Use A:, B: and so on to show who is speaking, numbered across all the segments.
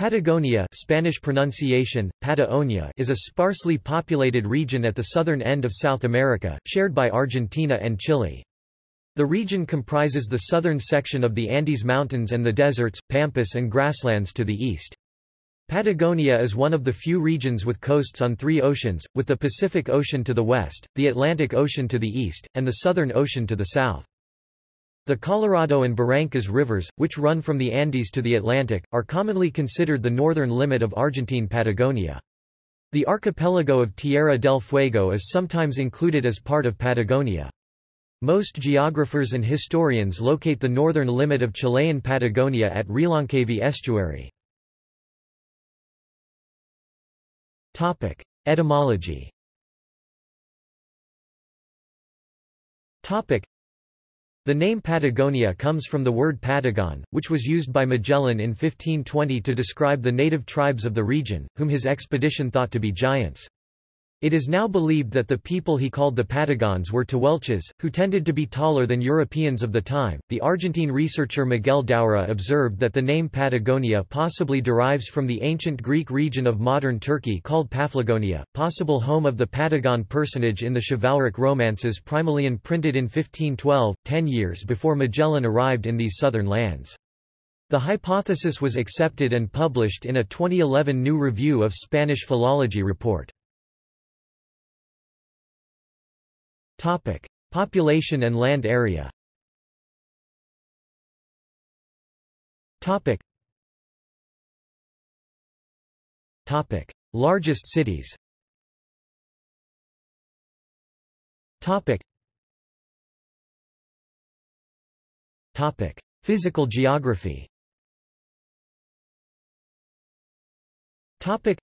A: Patagonia Spanish pronunciation, Pataonia is a sparsely populated region at the southern end of South America, shared by Argentina and Chile. The region comprises the southern section of the Andes Mountains and the deserts, pampas and grasslands to the east. Patagonia is one of the few regions with coasts on three oceans, with the Pacific Ocean to the west, the Atlantic Ocean to the east, and the Southern Ocean to the south. The Colorado and Barrancas rivers, which run from the Andes to the Atlantic, are commonly considered the northern limit of Argentine Patagonia. The archipelago of Tierra del Fuego is sometimes included as part of Patagonia. Most geographers and historians locate the northern limit of Chilean Patagonia at Reloncaví estuary. Etymology the name Patagonia comes from the word Patagon, which was used by Magellan in 1520 to describe the native tribes of the region, whom his expedition thought to be giants. It is now believed that the people he called the Patagons were Tehuelches, who tended to be taller than Europeans of the time. The Argentine researcher Miguel Doura observed that the name Patagonia possibly derives from the ancient Greek region of modern Turkey called Paphlagonia, possible home of the Patagon personage in the chivalric romances Primaleon printed in 1512, ten years before Magellan arrived in these southern lands. The hypothesis was accepted and published in a 2011 new review of Spanish philology report. Topic: Population and land area. Topic. Topic: Largest cities. Topic. Topic: Physical geography. Topic.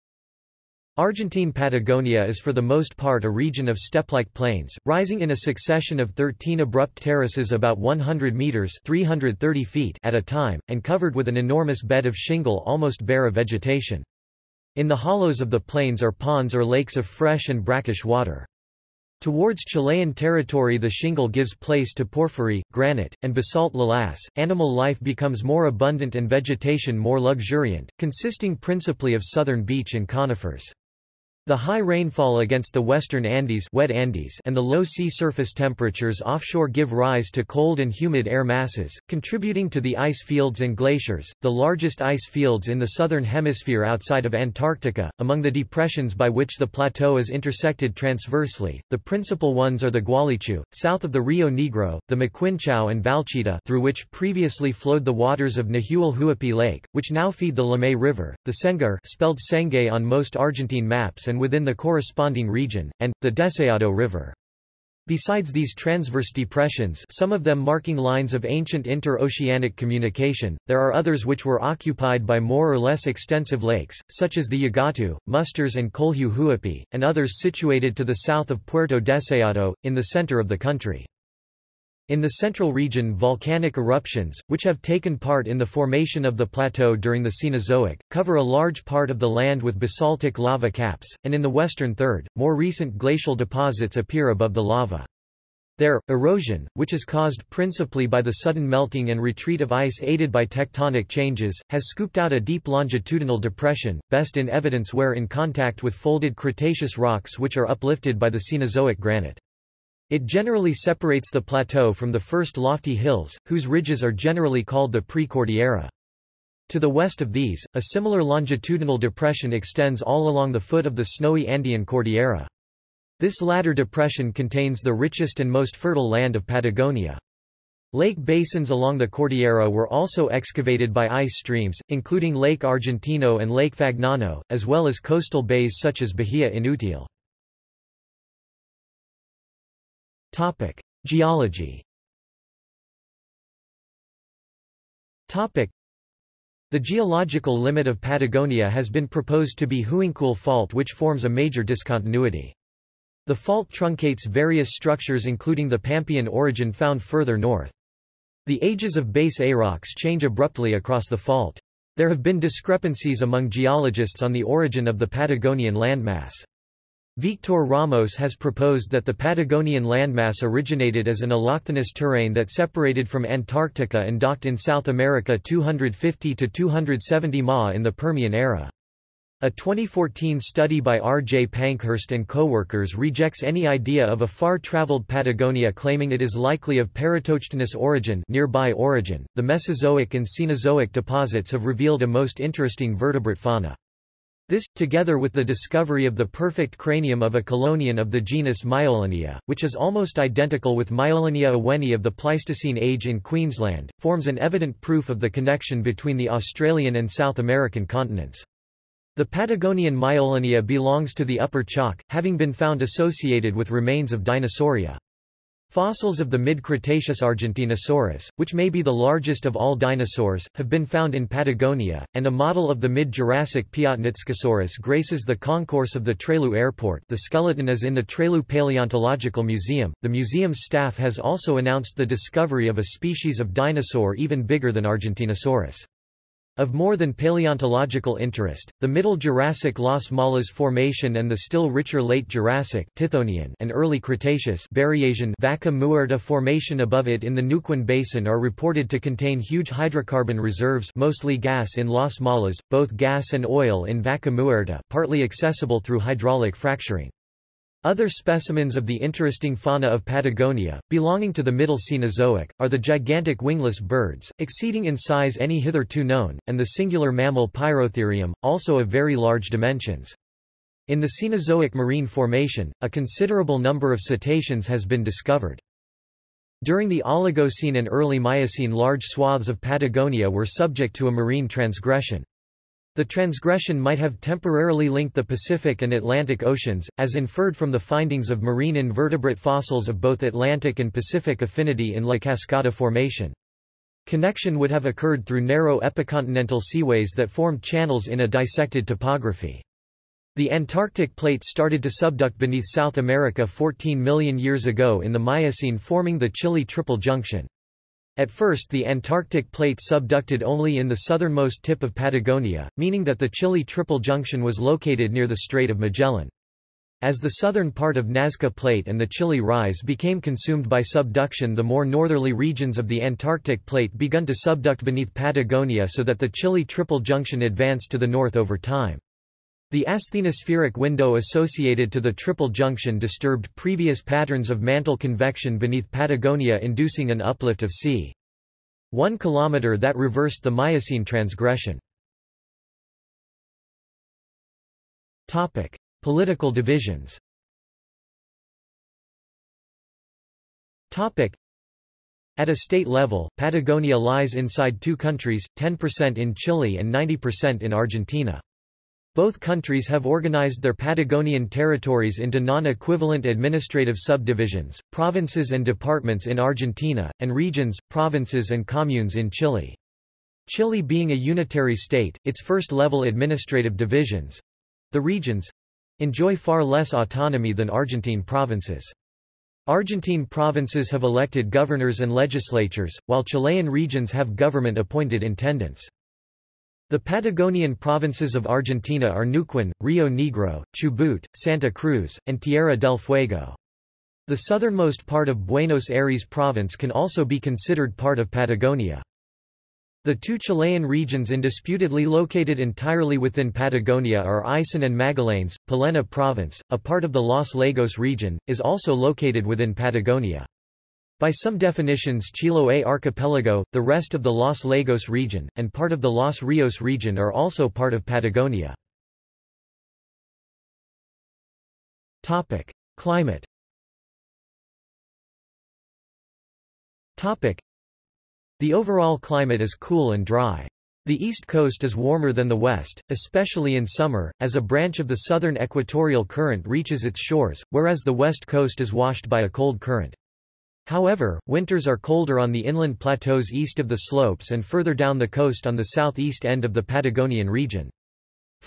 A: Argentine Patagonia is for the most part a region of steppe-like plains, rising in a succession of 13 abrupt terraces about 100 meters (330 feet) at a time, and covered with an enormous bed of shingle almost bare of vegetation. In the hollows of the plains are ponds or lakes of fresh and brackish water. Towards Chilean territory the shingle gives place to porphyry, granite, and basalt lavas. Animal life becomes more abundant and vegetation more luxuriant, consisting principally of southern beech and conifers. The high rainfall against the western Andes, wet Andes and the low sea surface temperatures offshore give rise to cold and humid air masses, contributing to the ice fields and glaciers, the largest ice fields in the southern hemisphere outside of Antarctica. Among the depressions by which the plateau is intersected transversely, the principal ones are the Gualicho, south of the Rio Negro, the Maquinchao and Valcheta through which previously flowed the waters of Nahuel Huapi Lake, which now feed the Limay River, the Sengar spelled Sengay on most Argentine maps and and within the corresponding region, and, the Deseado River. Besides these transverse depressions some of them marking lines of ancient inter-oceanic communication, there are others which were occupied by more or less extensive lakes, such as the Yagatu, Musters and Colhue Huapi, and others situated to the south of Puerto Deseado, in the center of the country. In the central region volcanic eruptions, which have taken part in the formation of the plateau during the Cenozoic, cover a large part of the land with basaltic lava caps, and in the western third, more recent glacial deposits appear above the lava. There, erosion, which is caused principally by the sudden melting and retreat of ice aided by tectonic changes, has scooped out a deep longitudinal depression, best in evidence where in contact with folded Cretaceous rocks which are uplifted by the Cenozoic granite. It generally separates the plateau from the first lofty hills, whose ridges are generally called the Pre-Cordillera. To the west of these, a similar longitudinal depression extends all along the foot of the snowy Andean Cordillera. This latter depression contains the richest and most fertile land of Patagonia. Lake basins along the Cordillera were also excavated by ice streams, including Lake Argentino and Lake Fagnano, as well as coastal bays such as Bahia Inútil. Topic: Geology. Topic: The geological limit of Patagonia has been proposed to be Huincul Fault which forms a major discontinuity. The fault truncates various structures including the Pampean orogen found further north. The ages of base rocks change abruptly across the fault. There have been discrepancies among geologists on the origin of the Patagonian landmass. Victor Ramos has proposed that the Patagonian landmass originated as an allochthonous terrain that separated from Antarctica and docked in South America 250 to 270 ma in the Permian era. A 2014 study by R. J. Pankhurst and co-workers rejects any idea of a far-traveled Patagonia claiming it is likely of parautochthonous origin nearby origin. The Mesozoic and Cenozoic deposits have revealed a most interesting vertebrate fauna. This, together with the discovery of the perfect cranium of a chelonian of the genus Myalonia, which is almost identical with Myalonia oweni of the Pleistocene age in Queensland, forms an evident proof of the connection between the Australian and South American continents. The Patagonian Myalonia belongs to the Upper Chalk, having been found associated with remains of Dinosauria. Fossils of the mid-Cretaceous Argentinosaurus, which may be the largest of all dinosaurs, have been found in Patagonia, and a model of the mid-Jurassic Piatnitzkysaurus graces the concourse of the Trelew Airport the skeleton is in the Trelew Paleontological Museum. The museum's staff has also announced the discovery of a species of dinosaur even bigger than Argentinosaurus. Of more than paleontological interest, the Middle Jurassic Las Malas Formation and the still richer Late Jurassic Tithonian and Early Cretaceous Berriasian Vaca Muerta Formation above it in the Neuquén Basin are reported to contain huge hydrocarbon reserves mostly gas in Las Malas, both gas and oil in Vaca Muerta partly accessible through hydraulic fracturing. Other specimens of the interesting fauna of Patagonia, belonging to the Middle Cenozoic, are the gigantic wingless birds, exceeding in size any hitherto known, and the singular mammal Pyrotherium, also of very large dimensions. In the Cenozoic marine formation, a considerable number of cetaceans has been discovered. During the Oligocene and early Miocene large swaths of Patagonia were subject to a marine transgression. The transgression might have temporarily linked the Pacific and Atlantic Oceans, as inferred from the findings of marine invertebrate fossils of both Atlantic and Pacific affinity in La Cascada Formation. Connection would have occurred through narrow epicontinental seaways that formed channels in a dissected topography. The Antarctic plate started to subduct beneath South America 14 million years ago in the Miocene forming the Chile Triple Junction. At first the Antarctic plate subducted only in the southernmost tip of Patagonia, meaning that the Chile Triple Junction was located near the Strait of Magellan. As the southern part of Nazca Plate and the Chile Rise became consumed by subduction the more northerly regions of the Antarctic Plate begun to subduct beneath Patagonia so that the Chile Triple Junction advanced to the north over time. The asthenospheric window associated to the triple junction disturbed previous patterns of mantle convection beneath Patagonia inducing an uplift of c. 1 km that reversed the Miocene transgression. Topic: Political divisions. Topic: At a state level, Patagonia lies inside two countries, 10% in Chile and 90% in Argentina. Both countries have organized their Patagonian territories into non-equivalent administrative subdivisions, provinces and departments in Argentina, and regions, provinces and communes in Chile. Chile being a unitary state, its first-level administrative divisions—the regions—enjoy far less autonomy than Argentine provinces. Argentine provinces have elected governors and legislatures, while Chilean regions have government-appointed intendants. The Patagonian provinces of Argentina are Neuquén, Rio Negro, Chubut, Santa Cruz, and Tierra del Fuego. The southernmost part of Buenos Aires province can also be considered part of Patagonia. The two Chilean regions indisputably located entirely within Patagonia are Aysén and Magallanes. Palena province, a part of the Los Lagos region, is also located within Patagonia. By some definitions Chiloé archipelago, the rest of the Los Lagos region, and part of the Los Rios region are also part of Patagonia. Climate The overall climate is cool and dry. The east coast is warmer than the west, especially in summer, as a branch of the southern equatorial current reaches its shores, whereas the west coast is washed by a cold current. However, winters are colder on the inland plateaus east of the slopes and further down the coast on the southeast end of the Patagonian region.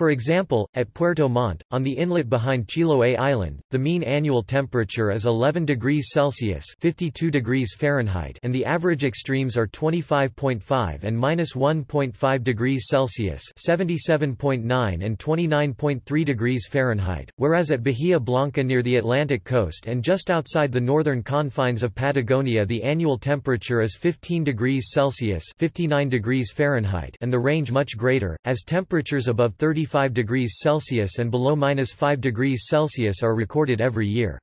A: For example, at Puerto Montt, on the inlet behind Chiloé Island, the mean annual temperature is 11 degrees Celsius (52 degrees Fahrenheit) and the average extremes are 25.5 and -1.5 degrees Celsius (77.9 and 29.3 degrees Fahrenheit), whereas at Bahia Blanca near the Atlantic coast and just outside the northern confines of Patagonia the annual temperature is 15 degrees Celsius (59 degrees Fahrenheit) and the range much greater, as temperatures above 30 35 degrees Celsius and below minus 5 degrees Celsius are recorded every year.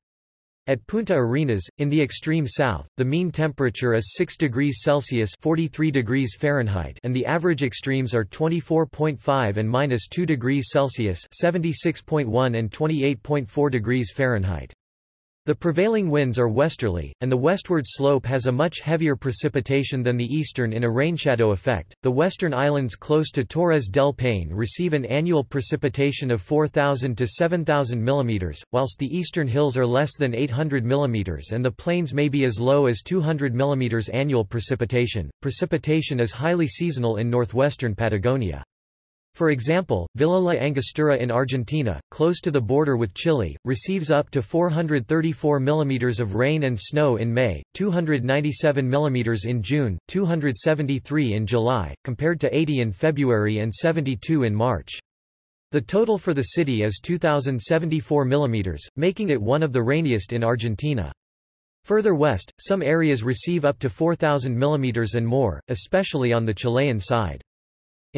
A: At Punta Arenas, in the extreme south, the mean temperature is 6 degrees Celsius 43 degrees Fahrenheit and the average extremes are 24.5 and minus 2 degrees Celsius 76.1 and 28.4 degrees Fahrenheit. The prevailing winds are westerly, and the westward slope has a much heavier precipitation than the eastern in a rainshadow effect. The western islands close to Torres del Paine receive an annual precipitation of 4,000 to 7,000 mm, whilst the eastern hills are less than 800 mm and the plains may be as low as 200 mm annual precipitation. Precipitation is highly seasonal in northwestern Patagonia. For example, Villa La Angostura in Argentina, close to the border with Chile, receives up to 434 mm of rain and snow in May, 297 mm in June, 273 in July, compared to 80 in February and 72 in March. The total for the city is 2,074 mm, making it one of the rainiest in Argentina. Further west, some areas receive up to 4,000 mm and more, especially on the Chilean side.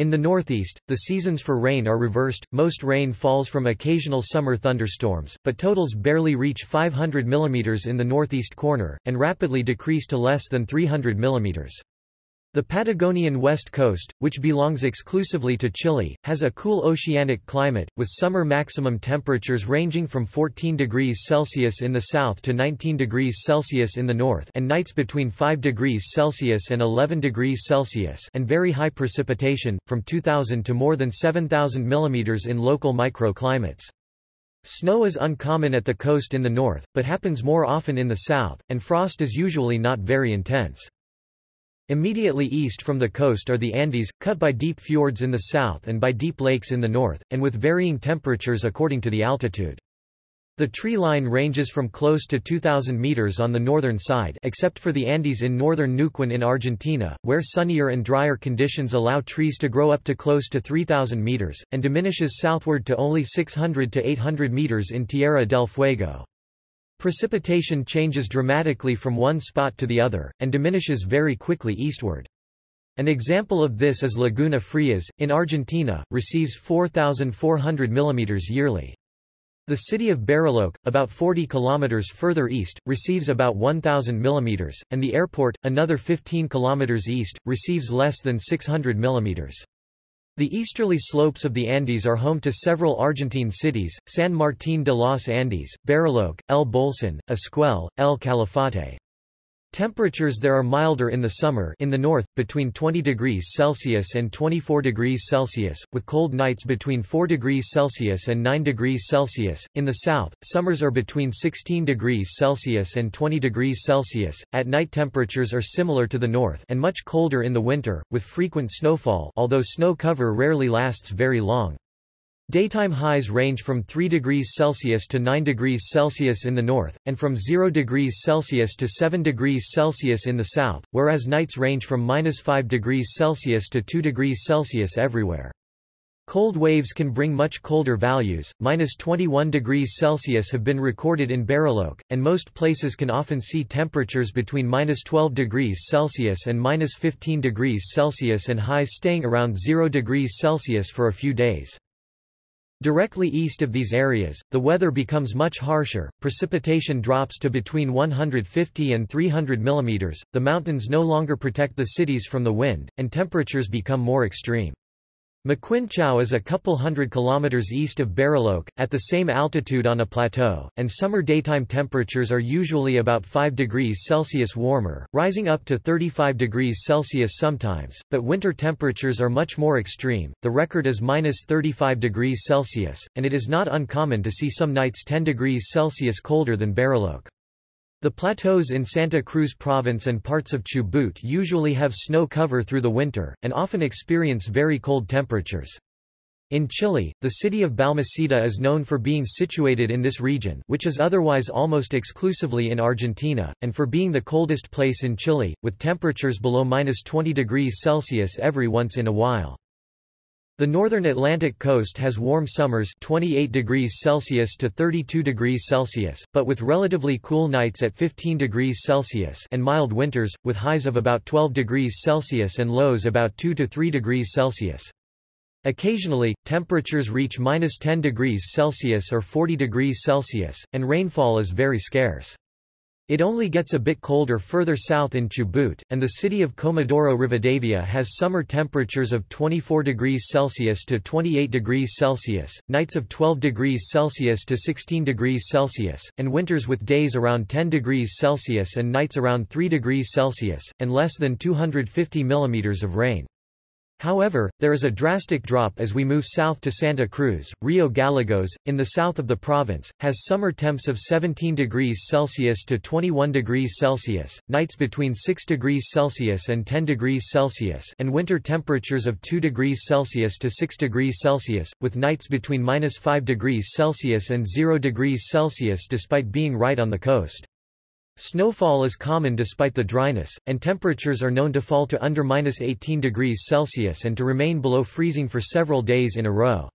A: In the northeast, the seasons for rain are reversed, most rain falls from occasional summer thunderstorms, but totals barely reach 500 mm in the northeast corner, and rapidly decrease to less than 300 mm. The Patagonian west coast, which belongs exclusively to Chile, has a cool oceanic climate, with summer maximum temperatures ranging from 14 degrees Celsius in the south to 19 degrees Celsius in the north and nights between 5 degrees Celsius and 11 degrees Celsius and very high precipitation, from 2,000 to more than 7,000 mm in local microclimates. Snow is uncommon at the coast in the north, but happens more often in the south, and frost is usually not very intense. Immediately east from the coast are the Andes, cut by deep fjords in the south and by deep lakes in the north, and with varying temperatures according to the altitude. The tree line ranges from close to 2,000 meters on the northern side except for the Andes in northern Neuquén in Argentina, where sunnier and drier conditions allow trees to grow up to close to 3,000 meters, and diminishes southward to only 600 to 800 meters in Tierra del Fuego. Precipitation changes dramatically from one spot to the other, and diminishes very quickly eastward. An example of this is Laguna Frias, in Argentina, receives 4,400 mm yearly. The city of Bariloche, about 40 km further east, receives about 1,000 mm, and the airport, another 15 km east, receives less than 600 mm. The easterly slopes of the Andes are home to several Argentine cities, San Martín de los Andes, Bariloche, El Bolsón, Esquel, El Calafate. Temperatures there are milder in the summer in the north, between 20 degrees Celsius and 24 degrees Celsius, with cold nights between 4 degrees Celsius and 9 degrees Celsius. In the south, summers are between 16 degrees Celsius and 20 degrees Celsius. At night temperatures are similar to the north and much colder in the winter, with frequent snowfall although snow cover rarely lasts very long. Daytime highs range from 3 degrees Celsius to 9 degrees Celsius in the north, and from 0 degrees Celsius to 7 degrees Celsius in the south, whereas nights range from minus 5 degrees Celsius to 2 degrees Celsius everywhere. Cold waves can bring much colder values, minus 21 degrees Celsius have been recorded in Bariloche, and most places can often see temperatures between minus 12 degrees Celsius and minus 15 degrees Celsius and highs staying around 0 degrees Celsius for a few days. Directly east of these areas, the weather becomes much harsher, precipitation drops to between 150 and 300 mm, the mountains no longer protect the cities from the wind, and temperatures become more extreme. Maquinchao is a couple hundred kilometers east of Bariloche, at the same altitude on a plateau, and summer daytime temperatures are usually about 5 degrees Celsius warmer, rising up to 35 degrees Celsius sometimes, but winter temperatures are much more extreme, the record is minus 35 degrees Celsius, and it is not uncommon to see some nights 10 degrees Celsius colder than Bariloche. The plateaus in Santa Cruz province and parts of Chubut usually have snow cover through the winter, and often experience very cold temperatures. In Chile, the city of Balmaceda is known for being situated in this region which is otherwise almost exclusively in Argentina, and for being the coldest place in Chile, with temperatures below minus 20 degrees Celsius every once in a while. The northern Atlantic coast has warm summers 28 degrees Celsius to 32 degrees Celsius, but with relatively cool nights at 15 degrees Celsius and mild winters, with highs of about 12 degrees Celsius and lows about 2 to 3 degrees Celsius. Occasionally, temperatures reach minus 10 degrees Celsius or 40 degrees Celsius, and rainfall is very scarce. It only gets a bit colder further south in Chubut, and the city of Comodoro Rivadavia has summer temperatures of 24 degrees Celsius to 28 degrees Celsius, nights of 12 degrees Celsius to 16 degrees Celsius, and winters with days around 10 degrees Celsius and nights around 3 degrees Celsius, and less than 250 millimeters of rain. However, there is a drastic drop as we move south to Santa Cruz. Rio Gallegos, in the south of the province, has summer temps of 17 degrees Celsius to 21 degrees Celsius, nights between 6 degrees Celsius and 10 degrees Celsius, and winter temperatures of 2 degrees Celsius to 6 degrees Celsius, with nights between minus 5 degrees Celsius and 0 degrees Celsius despite being right on the coast. Snowfall is common despite the dryness, and temperatures are known to fall to under minus 18 degrees Celsius and to remain below freezing for several days in a row.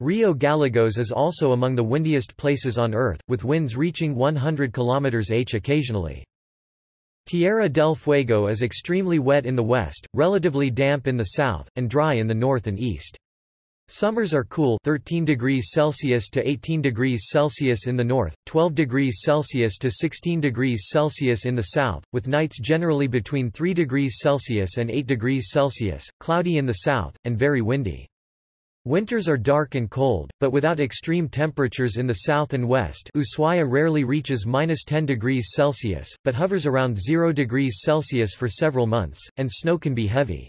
A: Rio Gallegos is also among the windiest places on Earth, with winds reaching 100 km h occasionally. Tierra del Fuego is extremely wet in the west, relatively damp in the south, and dry in the north and east. Summers are cool 13 degrees Celsius to 18 degrees Celsius in the north, 12 degrees Celsius to 16 degrees Celsius in the south, with nights generally between 3 degrees Celsius and 8 degrees Celsius, cloudy in the south, and very windy. Winters are dark and cold, but without extreme temperatures in the south and west Ushuaia rarely reaches minus 10 degrees Celsius, but hovers around 0 degrees Celsius for several months, and snow can be heavy.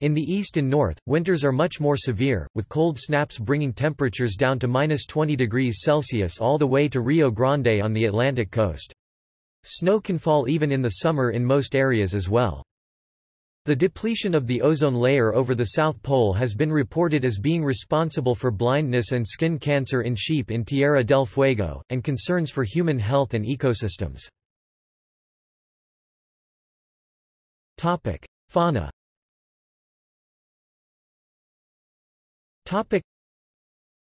A: In the east and north, winters are much more severe, with cold snaps bringing temperatures down to minus 20 degrees Celsius all the way to Rio Grande on the Atlantic coast. Snow can fall even in the summer in most areas as well. The depletion of the ozone layer over the South Pole has been reported as being responsible for blindness and skin cancer in sheep in Tierra del Fuego, and concerns for human health and ecosystems. Fauna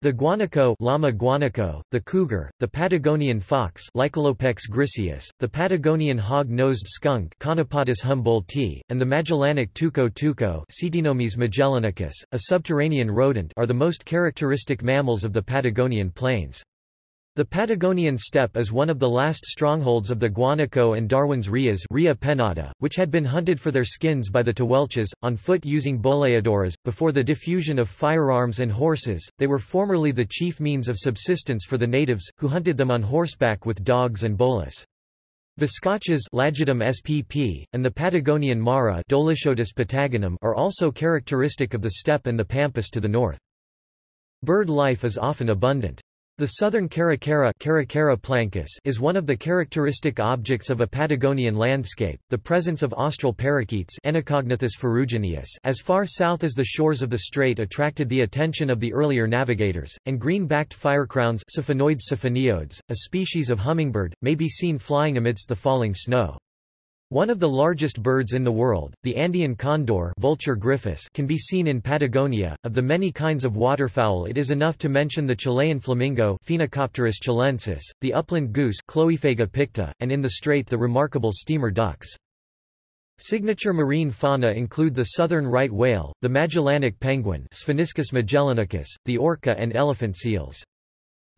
A: The guanaco Llama guanaco, the cougar, the Patagonian fox Lycalopex griseus, the Patagonian hog-nosed skunk Conepatus humboldtii, and the Magellanic tuco tuco Ctenomys magellanicus, a subterranean rodent are the most characteristic mammals of the Patagonian plains. The Patagonian steppe is one of the last strongholds of the guanaco and Darwin's rheas Rhea pennata, which had been hunted for their skins by the Tehuelches, on foot using boleadoras. Before the diffusion of firearms and horses, they were formerly the chief means of subsistence for the natives, who hunted them on horseback with dogs and bolas. Lagidium spp, and the Patagonian mara patagonum are also characteristic of the steppe and the pampas to the north. Bird life is often abundant. The southern caracara, is one of the characteristic objects of a Patagonian landscape. The presence of austral parakeets as far south as the shores of the strait attracted the attention of the earlier navigators, and green-backed firecrowns a species of hummingbird, may be seen flying amidst the falling snow. One of the largest birds in the world, the Andean condor Vultur gryphus can be seen in Patagonia. Of the many kinds of waterfowl it is enough to mention the Chilean flamingo Phoenicopterus chilensis, the upland goose Chloephaga picta, and in the strait the remarkable steamer ducks. Signature marine fauna include the southern right whale, the Magellanic penguin Spheniscus magellanicus, the orca and elephant seals.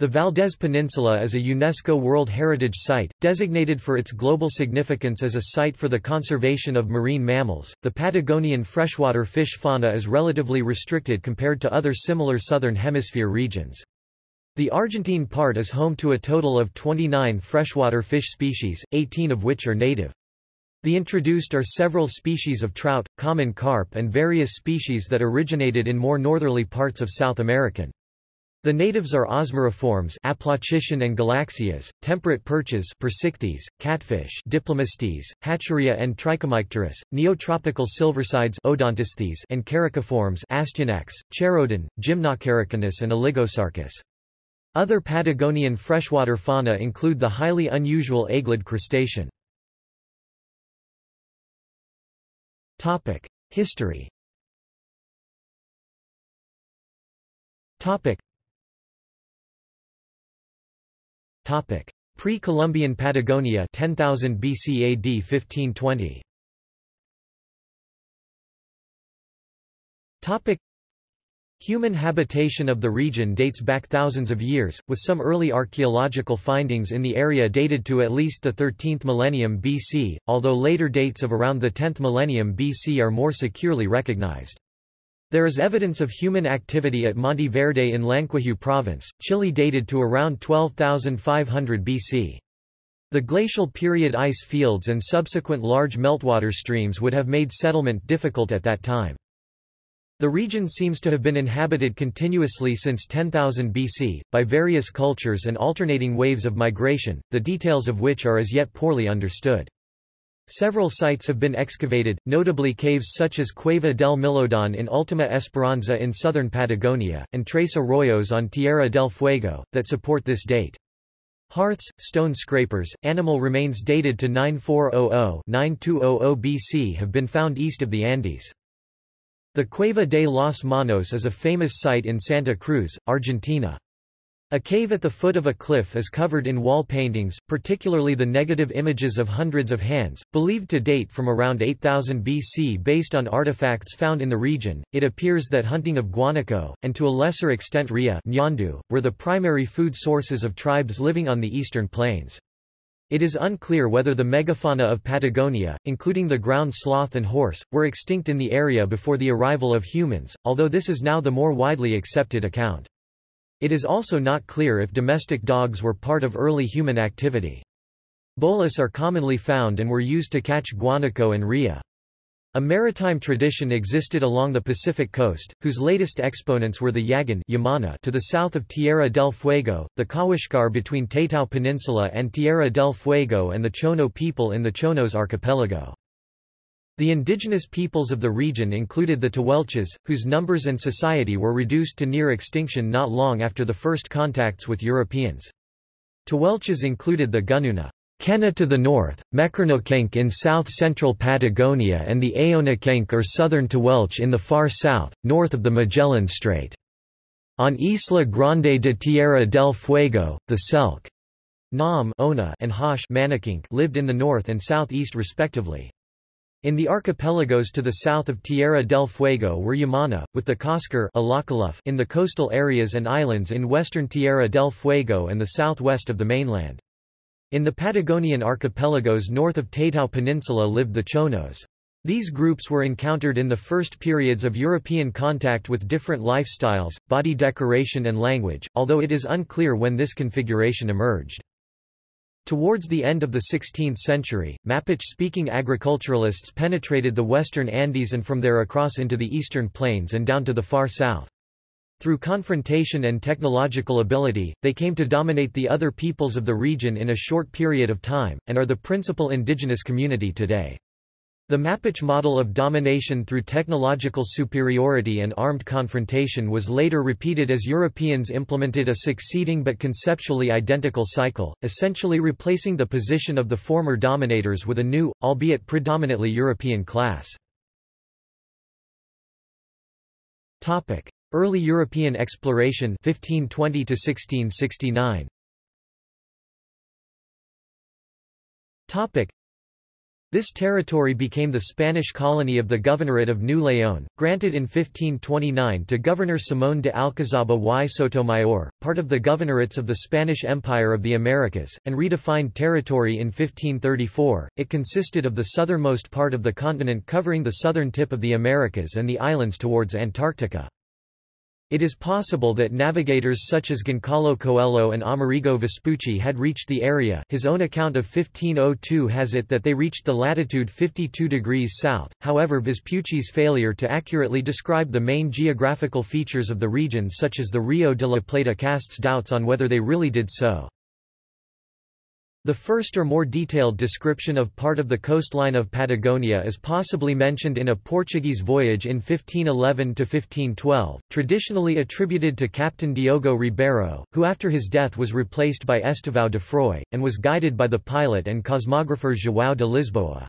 A: The Valdés Peninsula is a UNESCO World Heritage Site, designated for its global significance as a site for the conservation of marine mammals. The Patagonian freshwater fish fauna is relatively restricted compared to other similar southern hemisphere regions. The Argentine part is home to a total of 29 freshwater fish species, 18 of which are native. The introduced are several species of trout, common carp and various species that originated in more northerly parts of South American. The natives are osmeriforms Aplochiton and Galaxias, temperate perches Percichthys, catfish Diplomystes, Hatcheria and Trichomycterus, neotropical silversides Odontesthes and characiforms Astyanax, Cheirodon, Gymnocharacinus and Oligosarcus. Other Patagonian freshwater fauna include the highly unusual aeglid crustacean. History Pre-Columbian Patagonia 10,000 BC AD 1520 Topic. Human habitation of the region dates back thousands of years, with some early archaeological findings in the area dated to at least the 13th millennium BC, although later dates of around the 10th millennium BC are more securely recognized. There is evidence of human activity at Monte Verde in Llanquihue province, Chile dated to around 12,500 BC. The glacial period ice fields and subsequent large meltwater streams would have made settlement difficult at that time. The region seems to have been inhabited continuously since 10,000 BC, by various cultures and alternating waves of migration, the details of which are as yet poorly understood. Several sites have been excavated, notably caves such as Cueva del Milodon in Ultima Esperanza in southern Patagonia, and Tres Arroyos on Tierra del Fuego, that support this date. Hearths, stone scrapers, animal remains dated to 9400-9200 BC have been found east of the Andes. The Cueva de los Manos is a famous site in Santa Cruz, Argentina. A cave at the foot of a cliff is covered in wall paintings, particularly the negative images of hundreds of hands, believed to date from around 8000 BC based on artifacts found in the region. It appears that hunting of guanaco, and to a lesser extent rhea nyandu, were the primary food sources of tribes living on the eastern plains. It is unclear whether the megafauna of Patagonia, including the ground sloth and horse, were extinct in the area before the arrival of humans, although this is now the more widely accepted account. It is also not clear if domestic dogs were part of early human activity. Bolas are commonly found and were used to catch guanaco and rhea. A maritime tradition existed along the Pacific coast, whose latest exponents were the Yagan Yamana to the south of Tierra del Fuego, the Kawésqar between Taitao Peninsula and Tierra del Fuego and the Chono people in the Chonos archipelago. The indigenous peoples of the region included the Tehuelches, whose numbers and society were reduced to near extinction not long after the first contacts with Europeans. Tehuelches included the Gununa Kena to the north, Mequernokenk in south-central Patagonia and the Aonakenk or southern Tehuelche in the far south, north of the Magellan Strait. On Isla Grande de Tierra del Fuego, the Selk Nam Ona, and Hosh lived in the north and southeast respectively. In the archipelagos to the south of Tierra del Fuego were Yamana, with the Kosker in the coastal areas and islands in western Tierra del Fuego and the southwest of the mainland. In the Patagonian archipelagos north of Taitao Peninsula lived the Chonos. These groups were encountered in the first periods of European contact with different lifestyles, body decoration and language, although it is unclear when this configuration emerged. Towards the end of the 16th century, Mapuche-speaking agriculturalists penetrated the western Andes and from there across into the eastern plains and down to the far south. Through confrontation and technological ability, they came to dominate the other peoples of the region in a short period of time, and are the principal indigenous community today. The Mapuche model of domination through technological superiority and armed confrontation was later repeated as Europeans implemented a succeeding but conceptually identical cycle, essentially replacing the position of the former dominators with a new, albeit predominantly European class. Early European exploration 1520 1669. This territory became the Spanish colony of the Governorate of New León, granted in 1529 to Governor Simón de Alcazaba y Sotomayor, part of the governorates of the Spanish Empire of the Americas, and redefined territory in 1534. It consisted of the southernmost part of the continent covering the southern tip of the Americas and the islands towards Antarctica. It is possible that navigators such as Goncalo Coelho and Amerigo Vespucci had reached the area his own account of 1502 has it that they reached the latitude 52 degrees south, however Vespucci's failure to accurately describe the main geographical features of the region such as the Rio de la Plata casts doubts on whether they really did so. The first or more detailed description of part of the coastline of Patagonia is possibly mentioned in a Portuguese voyage in 1511–1512, traditionally attributed to Captain Diogo Ribeiro, who after his death was replaced by Estevão de Froy, and was guided by the pilot and cosmographer João de Lisboa.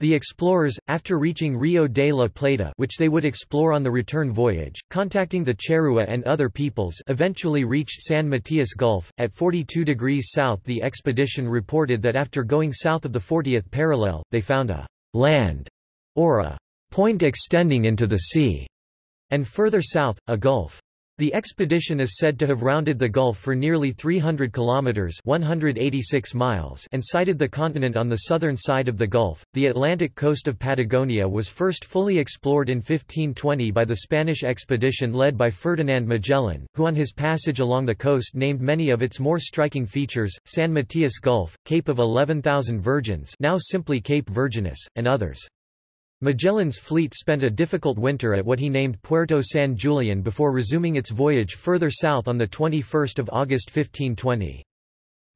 A: The explorers, after reaching Rio de la Plata which they would explore on the return voyage, contacting the Charrua and other peoples eventually reached San Matias Gulf. At 42 degrees south the expedition reported that after going south of the 40th parallel, they found a land, or a point extending into the sea, and further south, a gulf. The expedition is said to have rounded the Gulf for nearly 300 kilometers (186 miles) and sighted the continent on the southern side of the Gulf. The Atlantic coast of Patagonia was first fully explored in 1520 by the Spanish expedition led by Ferdinand Magellan, who on his passage along the coast named many of its more striking features: San Matias Gulf, Cape of 11,000 Virgins, now simply Cape Virginis, and others. Magellan's fleet spent a difficult winter at what he named Puerto San Julian before resuming its voyage further south on 21 August 1520.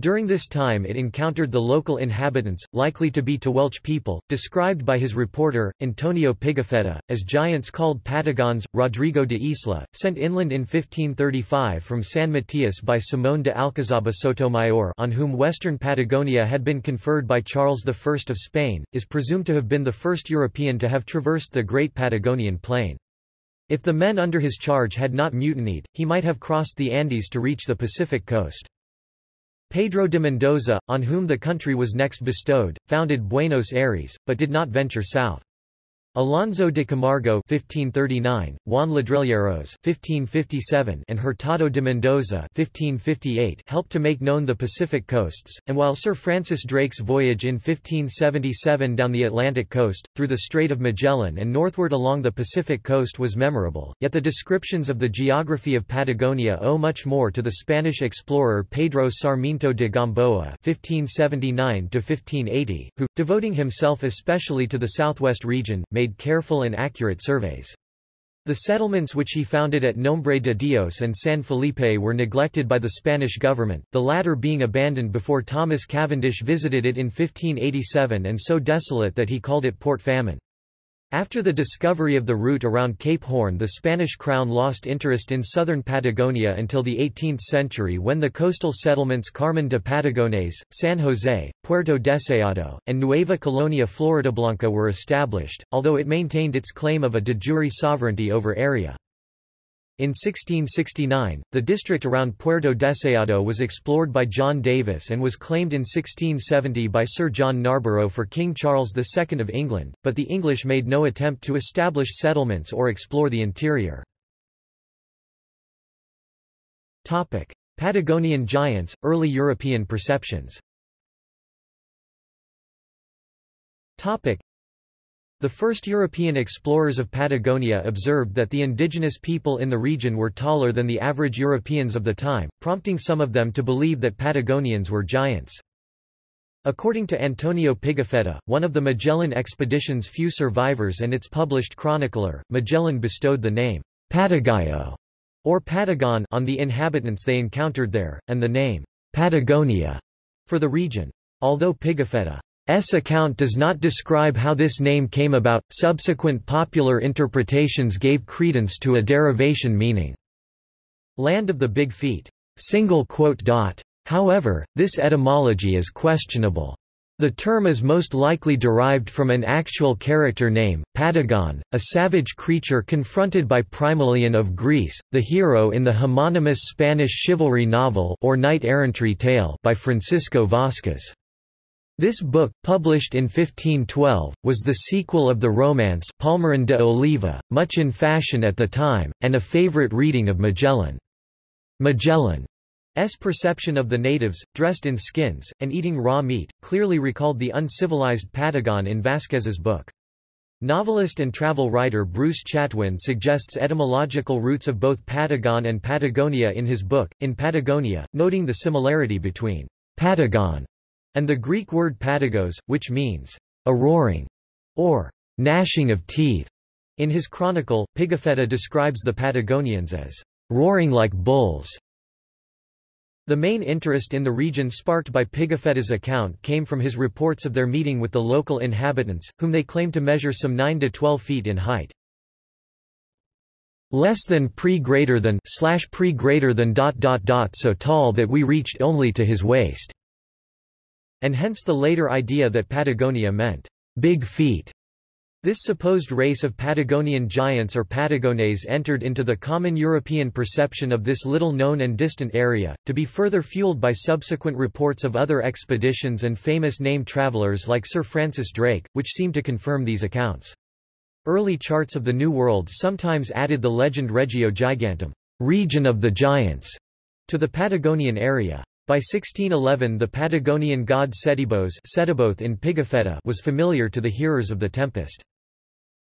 A: During this time it encountered the local inhabitants, likely to be Tehuelche people, described by his reporter, Antonio Pigafetta, as giants called Patagons. Rodrigo de Isla, sent inland in 1535 from San Matias by Simón de Alcazaba Sotomayor on whom western Patagonia had been conferred by Charles I of Spain, is presumed to have been the first European to have traversed the Great Patagonian Plain. If the men under his charge had not mutinied, he might have crossed the Andes to reach the Pacific coast. Pedro de Mendoza, on whom the country was next bestowed, founded Buenos Aires, but did not venture south. Alonso de Camargo (1539), Juan Ladrilleros (1557), and Hurtado de Mendoza (1558) helped to make known the Pacific coasts. And while Sir Francis Drake's voyage in 1577 down the Atlantic coast, through the Strait of Magellan and northward along the Pacific coast was memorable, yet the descriptions of the geography of Patagonia owe much more to the Spanish explorer Pedro Sarmiento de Gamboa (1579–1580), who, devoting himself especially to the southwest region, made made careful and accurate surveys. The settlements which he founded at Nombre de Dios and San Felipe were neglected by the Spanish government, the latter being abandoned before Thomas Cavendish visited it in 1587 and so desolate that he called it Port Famine. After the discovery of the route around Cape Horn the Spanish crown lost interest in southern Patagonia until the 18th century when the coastal settlements Carmen de Patagones, San Jose, Puerto Deseado, and Nueva Colonia Floridablanca were established, although it maintained its claim of a de jure sovereignty over area. In 1669, the district around Puerto Deseado was explored by John Davis and was claimed in 1670 by Sir John Narborough for King Charles II of England, but the English made no attempt to establish settlements or explore the interior. Topic. Patagonian giants, early European perceptions the first European explorers of Patagonia observed that the indigenous people in the region were taller than the average Europeans of the time, prompting some of them to believe that Patagonians were giants. According to Antonio Pigafetta, one of the Magellan expedition's few survivors and its published chronicler, Magellan bestowed the name Patagayo or Patagon on the inhabitants they encountered there, and the name Patagonia for the region. Although Pigafetta S account does not describe how this name came about, subsequent popular interpretations gave credence to a derivation meaning, land of the big feet. However, this etymology is questionable. The term is most likely derived from an actual character name, Patagon, a savage creature confronted by Primaleon of Greece, the hero in the homonymous Spanish chivalry novel or knight-errantry tale by Francisco Vázquez. This book, published in 1512, was the sequel of the romance Palmerin de Oliva, much in fashion at the time, and a favorite reading of Magellan. Magellan's perception of the natives, dressed in skins, and eating raw meat, clearly recalled the uncivilized Patagon in Vasquez's book. Novelist and travel writer Bruce Chatwin suggests etymological roots of both Patagon and Patagonia in his book, In Patagonia, noting the similarity between Patagon and the Greek word patagos, which means a roaring or gnashing of teeth. In his chronicle, Pigafetta describes the Patagonians as roaring like bulls. The main interest in the region sparked by Pigafetta's account came from his reports of their meeting with the local inhabitants, whom they claimed to measure some 9 to 12 feet in height. Less than pre greater than slash pre greater than dot dot dot so tall that we reached only to his waist. And hence the later idea that Patagonia meant big feet. This supposed race of Patagonian giants or Patagones entered into the common European perception of this little-known and distant area, to be further fueled by subsequent reports of other expeditions and famous name travelers like Sir Francis Drake, which seem to confirm these accounts. Early charts of the New World sometimes added the legend Regio Gigantum, region of the giants, to the Patagonian area. By 1611 the Patagonian god Setebos in Pigafetta was familiar to the hearers of the Tempest.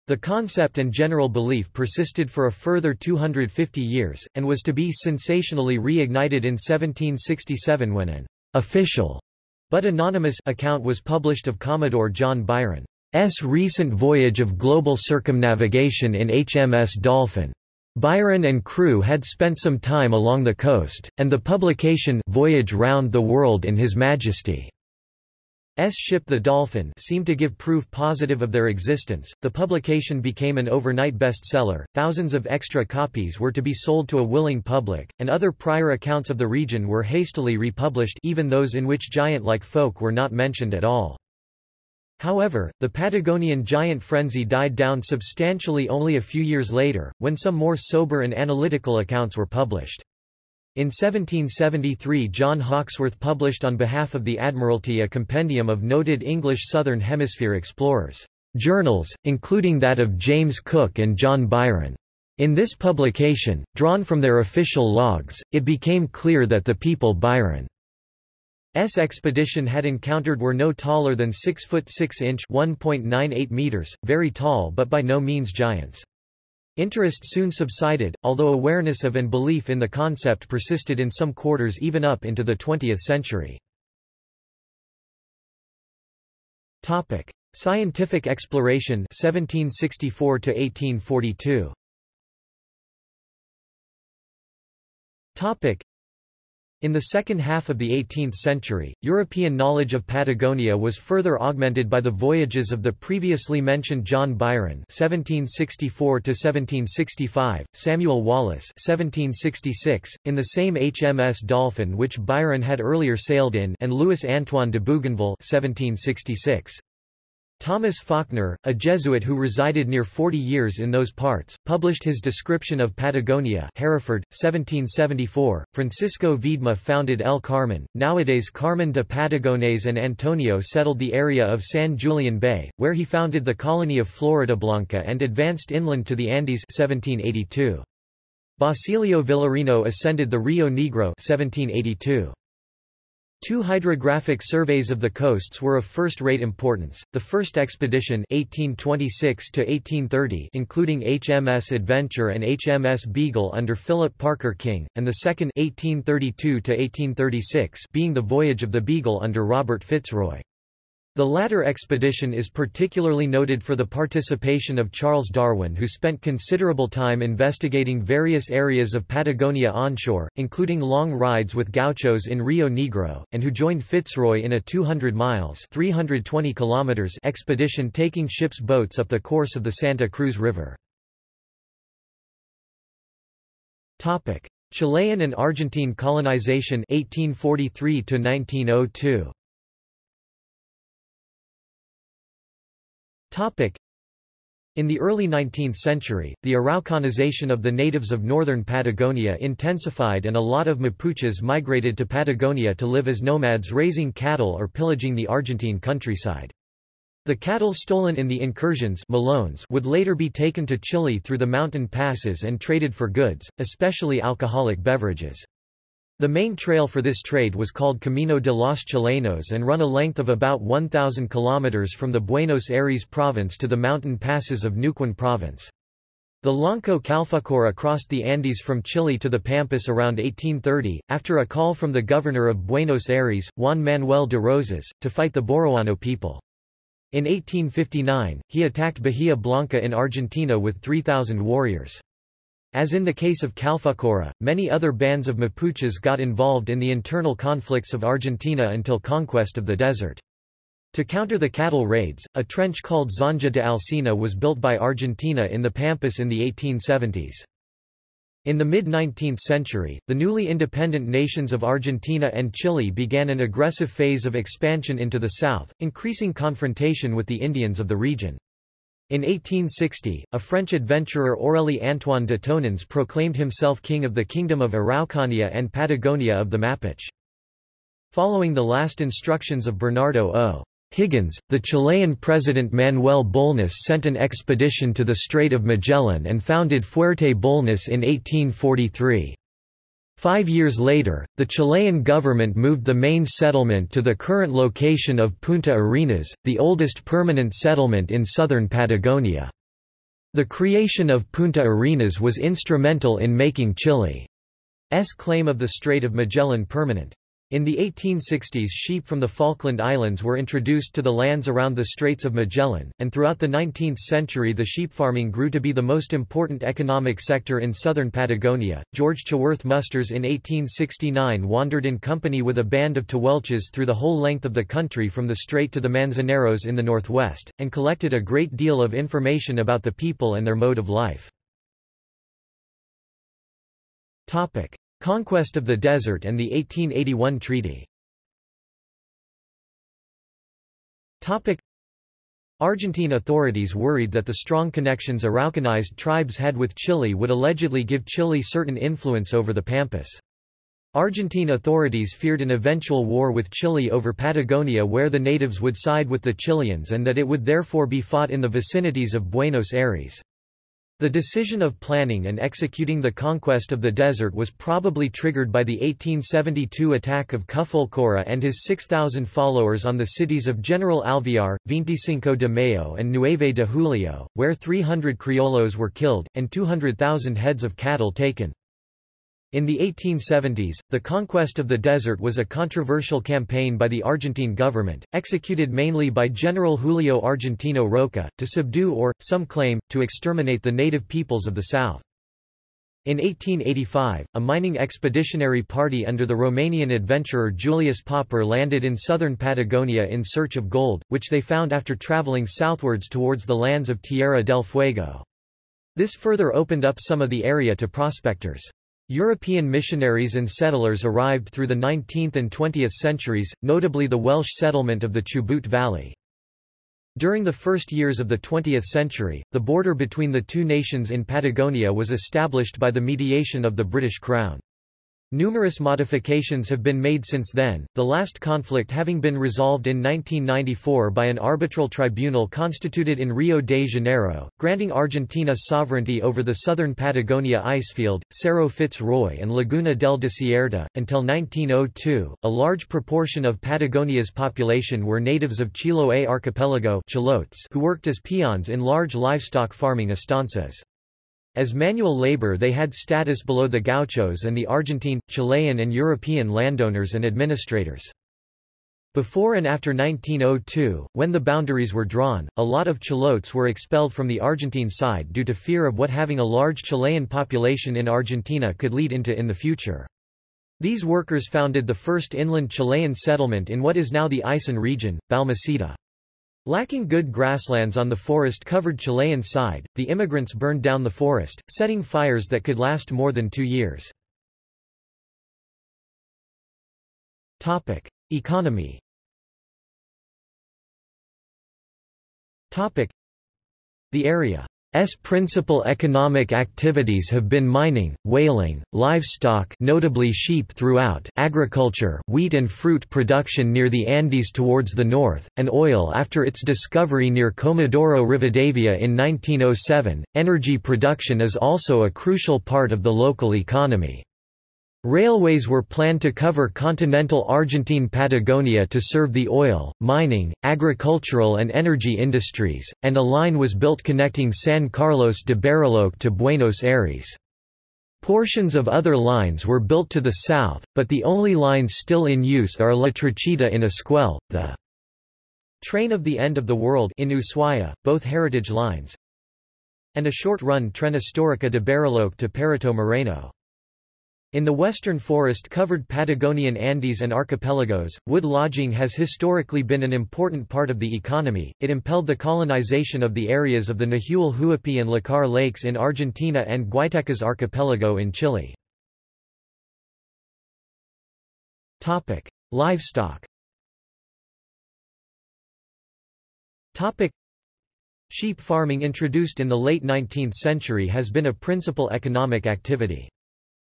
A: The concept and general belief persisted for a further 250 years, and was to be sensationally reignited in 1767 when an official but anonymous account was published of Commodore John Byron's recent voyage of global circumnavigation in HMS Dolphin. Byron and crew had spent some time along the coast, and the publication Voyage Round the World in His Majesty S ship the Dolphin seemed to give proof positive of their existence. The publication became an overnight bestseller. Thousands of extra copies were to be sold to a willing public, and other prior accounts of the region were hastily republished, even those in which giant-like folk were not mentioned at all. However, the Patagonian giant frenzy died down substantially only a few years later, when some more sober and analytical accounts were published. In 1773 John Hawkesworth published on behalf of the Admiralty a compendium of noted English Southern Hemisphere explorers' journals, including that of James Cook and John Byron. In this publication, drawn from their official logs, it became clear that the people Byron's expedition had encountered were no taller than 6 foot 6 inch (1.98 meters), very tall but by no means giants. Interest soon subsided, although awareness of and belief in the concept persisted in some quarters even up into the 20th century. Topic: Scientific exploration 1764 to 1842. Topic: in the second half of the 18th century, European knowledge of Patagonia was further augmented by the voyages of the previously mentioned John Byron (1764–1765), Samuel Wallis (1766), in the same HMS Dolphin which Byron had earlier sailed in, and Louis Antoine de Bougainville (1766). Thomas Falkner, a Jesuit who resided near 40 years in those parts, published his description of Patagonia Hereford, 1774. Francisco Viedma founded El Carmen, nowadays Carmen de Patagones and Antonio settled the area of San Julian Bay, where he founded the colony of Floridablanca and advanced inland to the Andes 1782. Basilio Villarino ascended the Rio Negro 1782. Two hydrographic surveys of the coasts were of first-rate importance, the first expedition 1826 including HMS Adventure and HMS Beagle under Philip Parker King, and the second 1832 being the voyage of the Beagle under Robert Fitzroy. The latter expedition is particularly noted for the participation of Charles Darwin who spent considerable time investigating various areas of Patagonia onshore, including long rides with gauchos in Rio Negro, and who joined Fitzroy in a 200 miles 320 kilometers expedition taking ships boats up the course of the Santa Cruz River. Chilean and Argentine colonization 1843 -1902. In the early 19th century, the Araucanization of the natives of northern Patagonia intensified and a lot of Mapuches migrated to Patagonia to live as nomads raising cattle or pillaging the Argentine countryside. The cattle stolen in the incursions Malones would later be taken to Chile through the mountain passes and traded for goods, especially alcoholic beverages. The main trail for this trade was called Camino de los Chilenos and run a length of about 1,000 kilometers from the Buenos Aires province to the mountain passes of Neuquén province. The Lonco Calfucurá crossed the Andes from Chile to the Pampas around 1830, after a call from the governor of Buenos Aires, Juan Manuel de Rosas, to fight the Boroano people. In 1859, he attacked Bahia Blanca in Argentina with 3,000 warriors. As in the case of Calfucurá, many other bands of Mapuches got involved in the internal conflicts of Argentina until conquest of the desert. To counter the cattle raids, a trench called Zanja de Alsina was built by Argentina in the Pampas in the 1870s. In the mid-19th century, the newly independent nations of Argentina and Chile began an aggressive phase of expansion into the south, increasing confrontation with the Indians of the region. In 1860, a French adventurer Orélie-Antoine de Tounens proclaimed himself king of the Kingdom of Araucania and Patagonia of the Mapuche. Following the last instructions of Bernardo O. Higgins, the Chilean president Manuel Bulnes sent an expedition to the Strait of Magellan and founded Fuerte Bulnes in 1843. Five years later, the Chilean government moved the main settlement to the current location of Punta Arenas, the oldest permanent settlement in southern Patagonia. The creation of Punta Arenas was instrumental in making Chile's claim of the Strait of Magellan permanent. In the 1860s sheep from the Falkland Islands were introduced to the lands around the Straits of Magellan, and throughout the 19th century the sheep farming grew to be the most important economic sector in southern Patagonia. George Chaworth Musters in 1869 wandered in company with a band of Tehuelches through the whole length of the country from the strait to the Manzaneros in the northwest, and collected a great deal of information about the people and their mode of life. Conquest of the desert and the 1881 treaty Argentine authorities worried that the strong connections Araucanized tribes had with Chile would allegedly give Chile certain influence over the Pampas. Argentine authorities feared an eventual war with Chile over Patagonia where the natives would side with the Chileans and that it would therefore be fought in the vicinities of Buenos Aires. The decision of planning and executing the conquest of the desert was probably triggered by the 1872 attack of Calfucurá and his 6,000 followers on the cities of General Alvear, 25 de Mayo and Nueve de Julio, where 300 criollos were killed, and 200,000 heads of cattle taken. In the 1870s, the conquest of the desert was a controversial campaign by the Argentine government, executed mainly by General Julio Argentino Roca, to subdue or, some claim, to exterminate the native peoples of the south. In 1885, a mining expeditionary party under the Romanian adventurer Julius Popper landed in southern Patagonia in search of gold, which they found after traveling southwards towards the lands of Tierra del Fuego. This further opened up some of the area to prospectors. European missionaries and settlers arrived through the 19th and 20th centuries, notably the Welsh settlement of the Chubut Valley. During the first years of the 20th century, the border between the two nations in Patagonia was established by the mediation of the British Crown. Numerous modifications have been made since then, the last conflict having been resolved in 1994 by an arbitral tribunal constituted in Rio de Janeiro, granting Argentina sovereignty over the southern Patagonia icefield, Cerro Fitz-Roy and Laguna del Desierto. Until 1902, a large proportion of Patagonia's population were natives of Chiloé archipelago Chilotes who worked as peons in large livestock farming estancias. As manual labor they had status below the gauchos and the Argentine, Chilean and European landowners and administrators. Before and after 1902, when the boundaries were drawn, a lot of Chilotes were expelled from the Argentine side due to fear of what having a large Chilean population in Argentina could lead into in the future. These workers founded the first inland Chilean settlement in what is now the Aysén region, Balmaceda. Lacking good grasslands on the forest-covered Chilean side, the immigrants burned down the forest, setting fires that could last more than two years. Topic. Economy Topic. The area S principal economic activities have been mining, whaling, livestock notably sheep throughout agriculture, wheat and fruit production near the Andes towards the north, and oil after its discovery near Comodoro Rivadavia in 1907. Energy production is also a crucial part of the local economy. Railways were planned to cover continental Argentine Patagonia to serve the oil, mining, agricultural and energy industries, and a line was built connecting San Carlos de Bariloche to Buenos Aires. Portions of other lines were built to the south, but the only lines still in use are La Trochita in Esquel, the Train of the End of the World in Ushuaia, both heritage lines, and a short-run Tren Histórica de Bariloche to Perito Moreno. In the western forest-covered Patagonian Andes and archipelagos, wood lodging has historically been an important part of the economy. It impelled the colonization of the areas of the Nahuel Huapi and Lácar lakes in Argentina and Guaitecas archipelago in Chile. Topic: Livestock. Topic: Sheep farming introduced in the late 19th century has been a principal economic activity.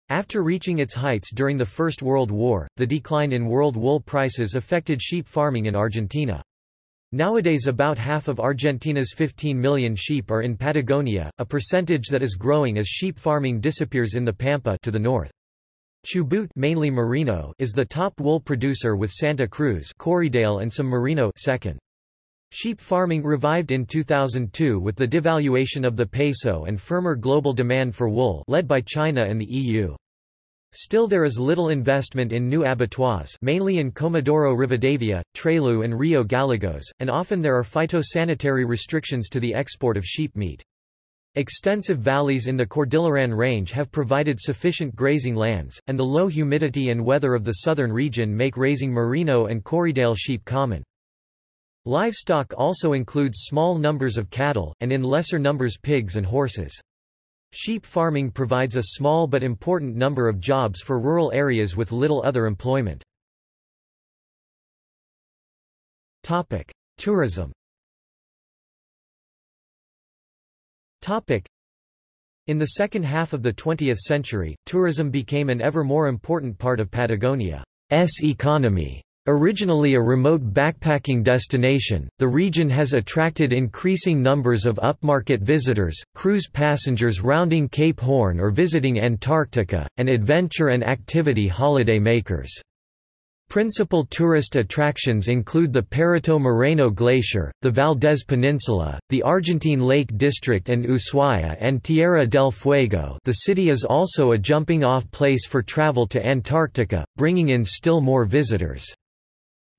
A: After reaching its heights during the First World War, the decline in world wool prices affected sheep farming in Argentina. Nowadays about half of Argentina's 15 million sheep are in Patagonia, a percentage that is growing as sheep farming disappears in the Pampa to the north. Chubut mainly merino is the top wool producer with Santa Cruz Corriedale and some merino second. Sheep farming revived in 2002 with the devaluation of the peso and firmer global demand for wool led by China and the EU. Still there is little investment in new abattoirs mainly in Comodoro Rivadavia, Trelew and Rio Gallegos, and often there are phytosanitary restrictions to the export of sheep meat. Extensive valleys in the Cordilleran Range have provided sufficient grazing lands, and the low humidity and weather of the southern region make raising merino and Corriedale sheep common. Livestock also includes small numbers of cattle, and in lesser numbers pigs and horses. Sheep farming provides a small but important number of jobs for rural areas with little other employment. Tourism In the second half of the 20th century, tourism became an ever more important part of Patagonia's economy. Originally a remote backpacking destination, the region has attracted increasing numbers of upmarket visitors, cruise passengers rounding Cape Horn or visiting Antarctica, and adventure and activity holiday makers. Principal tourist attractions include the Perito Moreno Glacier, the Valdés Peninsula, the Argentine Lake District and Ushuaia and Tierra del Fuego the city is also a jumping-off place for travel to Antarctica, bringing in still more visitors.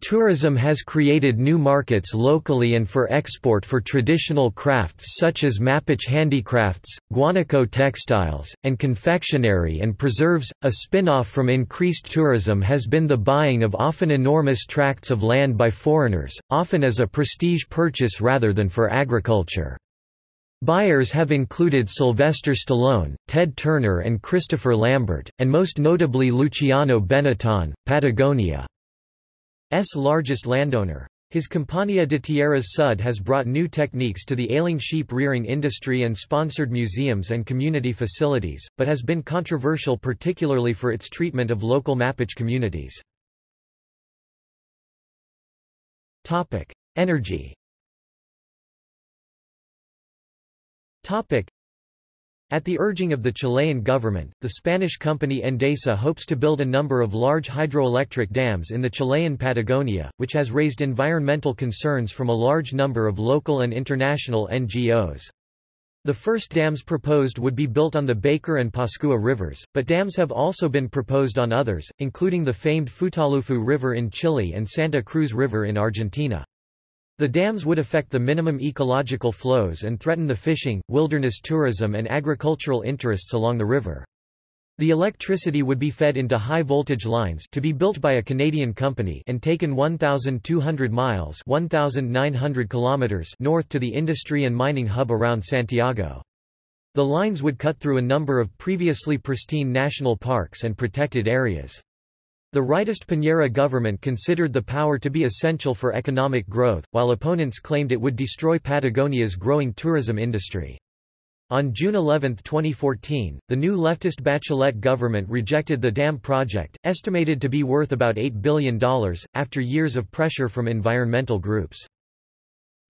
A: Tourism has created new markets locally and for export for traditional crafts such as Mapuche handicrafts, guanaco textiles, and confectionery and preserves. A spin-off from increased tourism has been the buying of often enormous tracts of land by foreigners, often as a prestige purchase rather than for agriculture. Buyers have included Sylvester Stallone, Ted Turner and Christopher Lambert, and most notably Luciano Benetton, Patagonia. S largest landowner. His Compañía de Tierras Sud has brought new techniques to the ailing sheep rearing industry and sponsored museums and community facilities, but has been controversial particularly for its treatment of local Mapuche communities. Energy at the urging of the Chilean government, the Spanish company Endesa hopes to build a number of large hydroelectric dams in the Chilean Patagonia, which has raised environmental concerns from a large number of local and international NGOs. The first dams proposed would be built on the Baker and Pascua rivers, but dams have also been proposed on others, including the famed Futaleufú River in Chile and Santa Cruz River in Argentina. The dams would affect the minimum ecological flows and threaten the fishing, wilderness tourism and agricultural interests along the river. The electricity would be fed into high-voltage lines to be built by a Canadian company and taken 1,200 miles 1,900 kilometers north to the industry and mining hub around Santiago. The lines would cut through a number of previously pristine national parks and protected areas. The rightist Piñera government considered the power to be essential for economic growth, while opponents claimed it would destroy Patagonia's growing tourism industry. On June 11, 2014, the new leftist Bachelet government rejected the dam project, estimated to be worth about $8 billion, after years of pressure from environmental groups.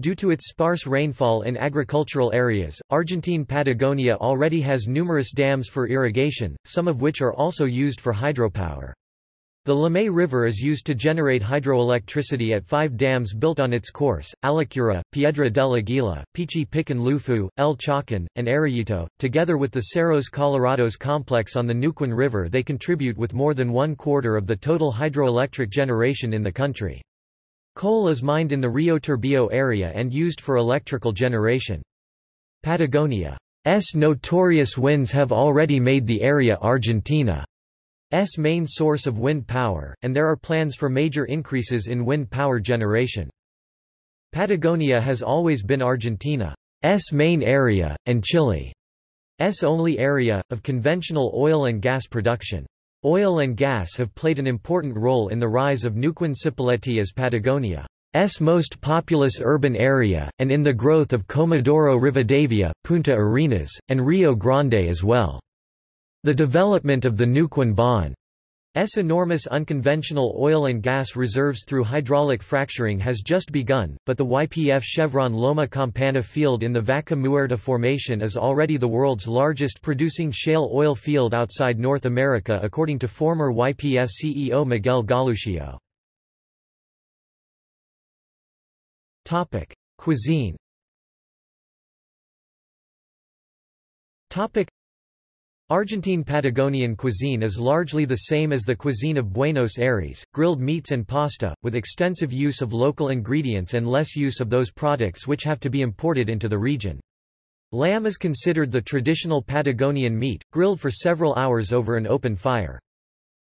A: Due to its sparse rainfall in agricultural areas, Argentine Patagonia already has numerous dams for irrigation, some of which are also used for hydropower. The Limay River is used to generate hydroelectricity at five dams built on its course, Alicurá, Piedra del Aguila, Pichi Picún Leufú, El Chocón, and Arroyito. Together with the Cerros Colorados complex on the Neuquén River they contribute with more than one quarter of the total hydroelectric generation in the country. Coal is mined in the Rio Turbio area and used for electrical generation. Patagonia's notorious winds have already made the area Argentina S main source of wind power, and there are plans for major increases in wind power generation. Patagonia has always been Argentina's main area, and Chile's only area, of conventional oil and gas production. Oil and gas have played an important role in the rise of Neuquén Cipolletti as Patagonia's most populous urban area, and in the growth of Comodoro Rivadavia, Punta Arenas, and Rio Grande as well. The development of the Neuquén Basin's enormous unconventional oil and gas reserves through hydraulic fracturing has just begun, but the YPF Chevron Loma Campana field in the Vaca Muerta Formation is already the world's largest producing shale oil field outside North America according to former YPF CEO Miguel Galuccio. Cuisine Argentine Patagonian cuisine is largely the same as the cuisine of Buenos Aires, grilled meats and pasta, with extensive use of local ingredients and less use of those products which have to be imported into the region. Lamb is considered the traditional Patagonian meat, grilled for several hours over an open fire.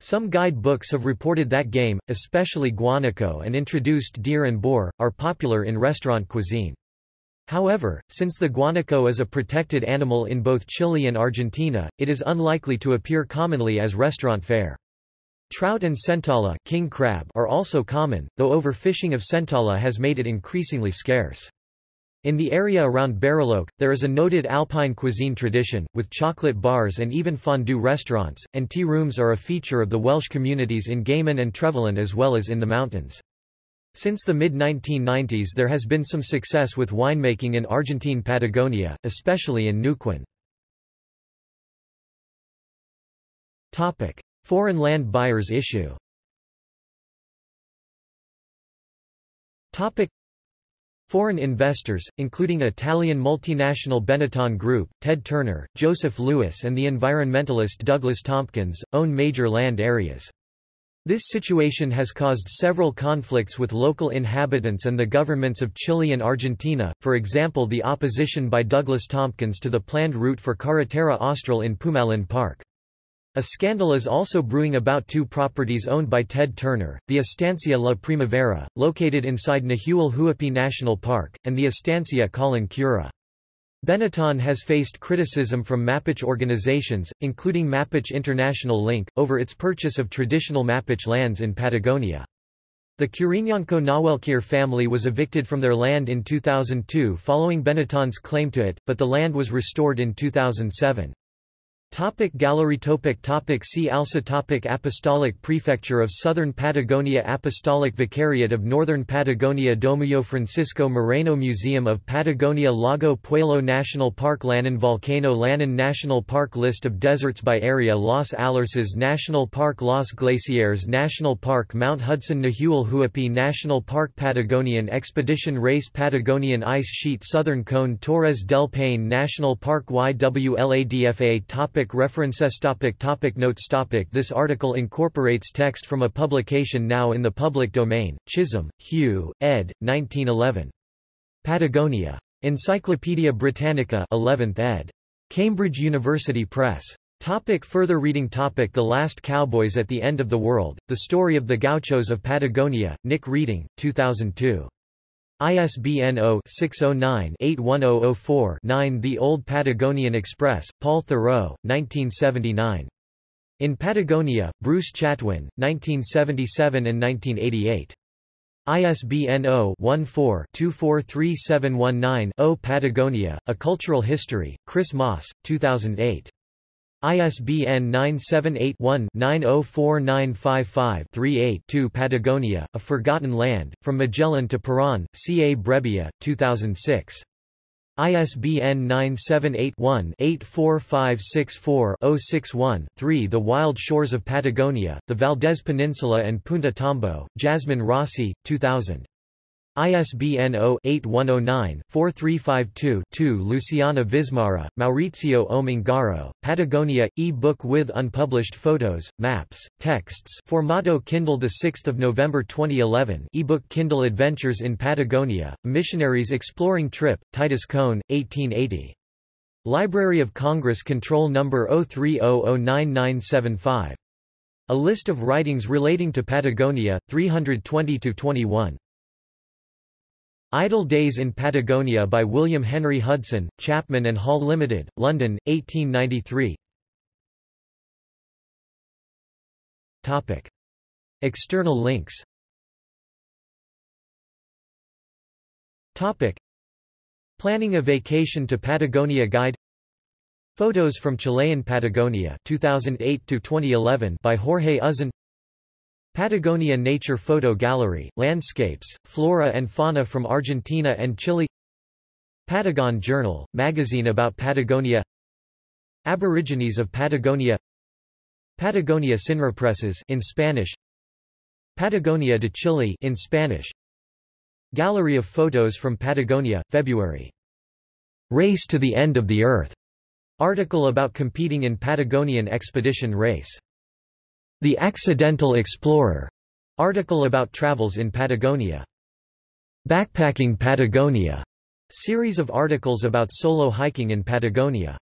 A: Some guide books have reported that game, especially guanaco and introduced deer and boar, are popular in restaurant cuisine. However, since the guanaco is a protected animal in both Chile and Argentina, it is unlikely to appear commonly as restaurant fare. Trout and centolla king crab are also common, though overfishing of centolla has made it increasingly scarce. In the area around Bariloche, there is a noted alpine cuisine tradition, with chocolate bars and even fondue restaurants, and tea rooms are a feature of the Welsh communities in Gaiman and Trevelin as well as in the mountains. Since the mid-1990s there has been some success with winemaking in Argentine Patagonia, especially in Neuquén. Foreign land buyers issue Foreign investors, including Italian multinational Benetton Group, Ted Turner, Joseph Lewis and the environmentalist Douglas Tompkins, own major land areas. This situation has caused several conflicts with local inhabitants and the governments of Chile and Argentina, for example the opposition by Douglas Tompkins to the planned route for Carretera Austral in Pumalin Park. A scandal is also brewing about two properties owned by Ted Turner, the Estancia La Primavera, located inside Nahuel Huapi National Park, and the Estancia Collón Curá. Benetton has faced criticism from Mapuche organizations, including Mapuche International Link, over its purchase of traditional Mapuche lands in Patagonia. The Curiñanco Nahuelquir family was evicted from their land in 2002 following Benetton's claim to it, but the land was restored in 2007. Topic gallery topic topic See also topic Apostolic Prefecture of Southern Patagonia Apostolic Vicariate of Northern Patagonia Domuseo Francisco Moreno Museum of Patagonia Lago Puelo National Park Lanín Volcano Lanín National Park List of deserts by area Los Alerces National Park Los Glaciares National Park Mount Hudson Nahuel Huapi National Park Patagonian Expedition Race Patagonian Ice Sheet Southern Cone Torres del Paine National Park YWLADFA topic Topic references topic topic Notes topic This article incorporates text from a publication now in the public domain, Chisholm, Hugh, ed. 1911. Patagonia. Encyclopædia Britannica 11th ed. Cambridge University Press. Topic further reading topic The Last Cowboys at the End of the World, The Story of the Gauchos of Patagonia, Nick Reding, 2002. ISBN 0-609-81004-9 The Old Patagonian Express, Paul Theroux, 1979. In Patagonia, Bruce Chatwin, 1977 and 1988. ISBN 0-14-243719-0 Patagonia, A Cultural History, Chris Moss, 2008. ISBN 978-1-904955-38-2 Patagonia, A Forgotten Land, From Magellan to Peron, C. A. Brebbia, 2006. ISBN 978-1-84564-061-3 The Wild Shores of Patagonia, the Valdés Peninsula and Punta Tombo, Jasmine Rossi, 2000. ISBN 0-8109-4352-2 Luciana Vismara, Maurizio Omingaro, Patagonia, e-book with unpublished photos, maps, texts Formato Kindle 6 November 2011 e-book Kindle Adventures in Patagonia, Missionaries Exploring Trip, Titus Coan, 1880. Library of Congress Control Number 030099975. A list of writings relating to Patagonia, 320-21. Idle Days in Patagonia by William Henry Hudson, Chapman and Hall Limited, London, 1893 Topic. External links Topic. Planning a Vacation to Patagonia Guide Photos from Chilean Patagonia 2008 2011 by Jorge Uzan Patagonia Nature Photo Gallery, Landscapes, Flora and Fauna from Argentina and Chile Patagon Journal, magazine about Patagonia Aborigines of Patagonia Patagonia Sinrepreses in Spanish Patagonia de Chile in Spanish Gallery of photos from Patagonia, February. Race to the End of the Earth. Article about competing in Patagonian expedition race. The Accidental Explorer article about travels in Patagonia. Backpacking Patagonia series of articles about solo hiking in Patagonia.